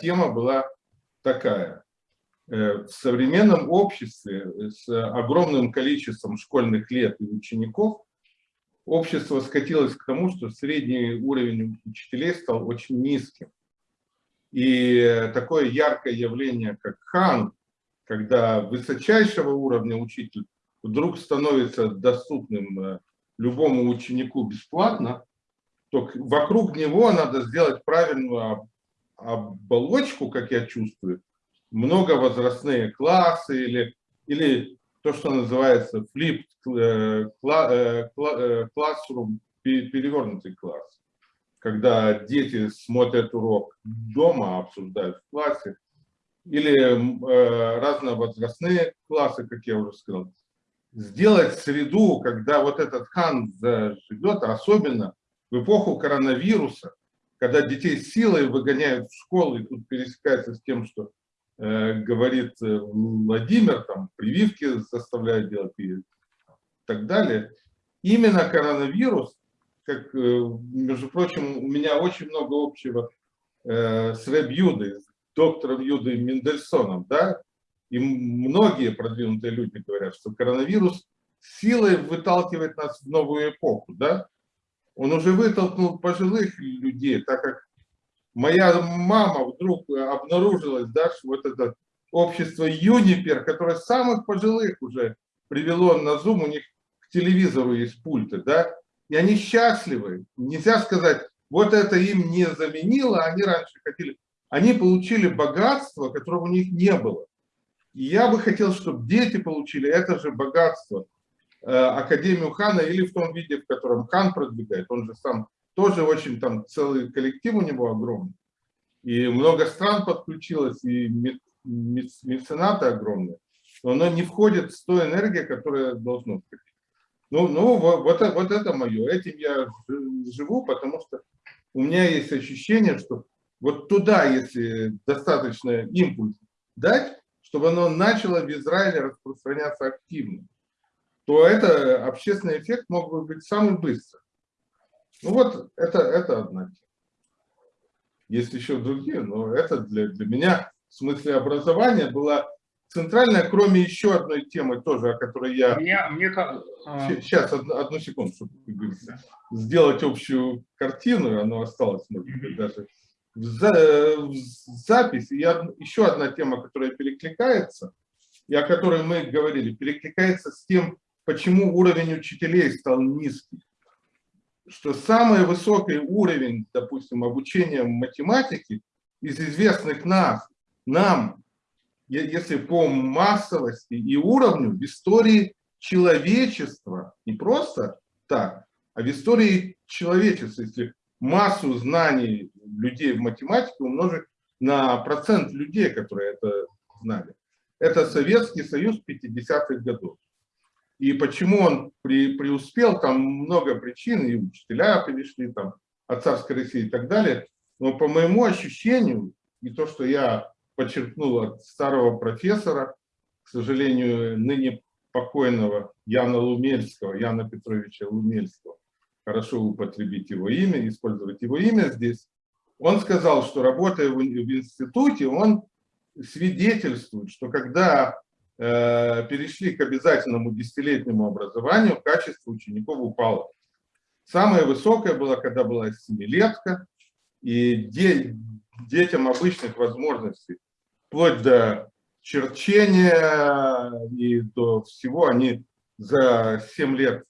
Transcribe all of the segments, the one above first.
тема была такая. Э, в современном обществе с огромным количеством школьных лет и учеников общество скатилось к тому, что средний уровень учителей стал очень низким. И такое яркое явление, как хан, когда высочайшего уровня учитель вдруг становится доступным э, любому ученику бесплатно, то вокруг него надо сделать правильную оболочку, как я чувствую, многовозрастные классы или, или то, что называется flip э, э, classroom, перевернутый класс. Когда дети смотрят урок дома, обсуждают в классе, или э, разновозрастные классы, как я уже сказал. Сделать среду, когда вот этот хан живет, особенно в эпоху коронавируса, когда детей силой выгоняют в школу, и тут пересекается с тем, что э, говорит э, Владимир, там прививки заставляют делать и так далее. Именно коронавирус, как, э, между прочим, у меня очень много общего э, с Рэб Юдой, с доктором Юдой Мендельсоном, да, и многие продвинутые люди говорят, что коронавирус силой выталкивает нас в новую эпоху, да, он уже вытолкнул пожилых людей, так как моя мама вдруг обнаружилась, да, что вот это общество Юнипер, которое самых пожилых уже привело на Zoom, у них к телевизору есть пульты, да, и они счастливы. Нельзя сказать, вот это им не заменило, они раньше хотели. Они получили богатство, которого у них не было. И я бы хотел, чтобы дети получили это же богатство – Академию Хана или в том виде, в котором Хан продвигает. Он же сам тоже очень там целый коллектив у него огромный. И много стран подключилось, и меценаты огромные. Но оно не входит в ту энергию, которая должна входить. Ну, ну вот, вот это мое. Этим я живу, потому что у меня есть ощущение, что вот туда, если достаточно импульс дать, чтобы оно начало в Израиле распространяться активно то это общественный эффект мог бы быть самый быстрый. Ну вот, это, это одна тема. Есть еще другие, но это для, для меня в смысле образования была центральная, кроме еще одной темы тоже, о которой я... Мне, мне... Сейчас, одну, одну секунду, чтобы сделать общую картину, оно осталось, может быть, даже в, за, в записи. И еще одна тема, которая перекликается, и о которой мы говорили, перекликается с тем, почему уровень учителей стал низкий. Что самый высокий уровень, допустим, обучения математики из известных нас, нам, если по массовости и уровню, в истории человечества, не просто так, а в истории человечества, если массу знаний людей в математике умножить на процент людей, которые это знали. Это Советский Союз 50-х годов. И почему он при, преуспел, там много причин, и учителя перешли там, от царской России и так далее. Но по моему ощущению, и то, что я подчеркнул от старого профессора, к сожалению, ныне покойного Яна Лумельского, Яна Петровича Лумельского, хорошо употребить его имя, использовать его имя здесь, он сказал, что работая в, в институте, он свидетельствует, что когда перешли к обязательному десятилетнему образованию, качество учеников упало. Самое высокое было, когда была семилетка, и де, детям обычных возможностей, вплоть до черчения и до всего, они за 7 лет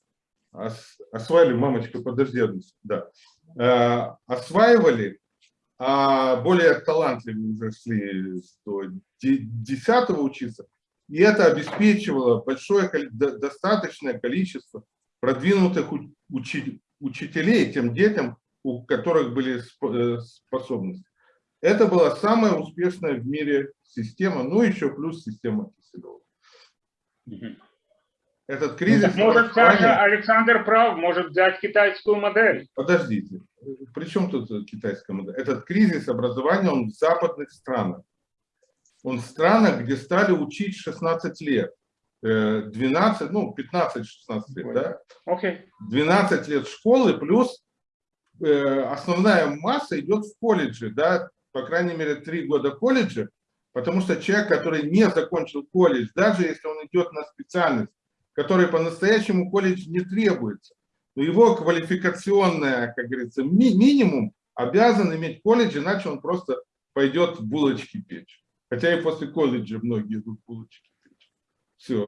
осваивали, мамочка, подожди, да, э, осваивали, а более талантливые уже шли до 10 учиться, и это обеспечивало большое, достаточное количество продвинутых учителей тем детям, у которых были э, способности. Это была самая успешная в мире система, ну еще плюс система Киселева. Этот кризис... Ну, может, Саша Александр прав, может взять китайскую модель. Подождите, при чем тут китайская модель? Этот кризис образования, он в западных странах он в странах, где стали учить 16 лет. 12, э, ну, 15-16 лет, да? Okay. 12 лет школы, плюс э, основная масса идет в колледже, да? по крайней мере, три года колледжа, потому что человек, который не закончил колледж, даже если он идет на специальность, которой по-настоящему колледж не требуется, но его квалификационная, как говорится, ми минимум обязан иметь колледж, иначе он просто пойдет булочки печь. Хотя и после колледжа многие идут булочки. Все.